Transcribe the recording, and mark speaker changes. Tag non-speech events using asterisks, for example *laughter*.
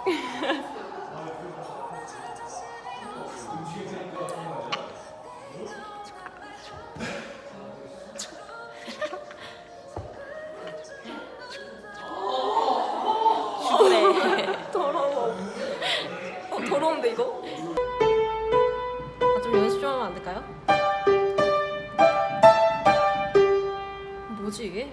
Speaker 1: *laughs* 어, 더러운데 이거? 아, 좀 연습 좀 하면 안 될까요? 뭐지 이게?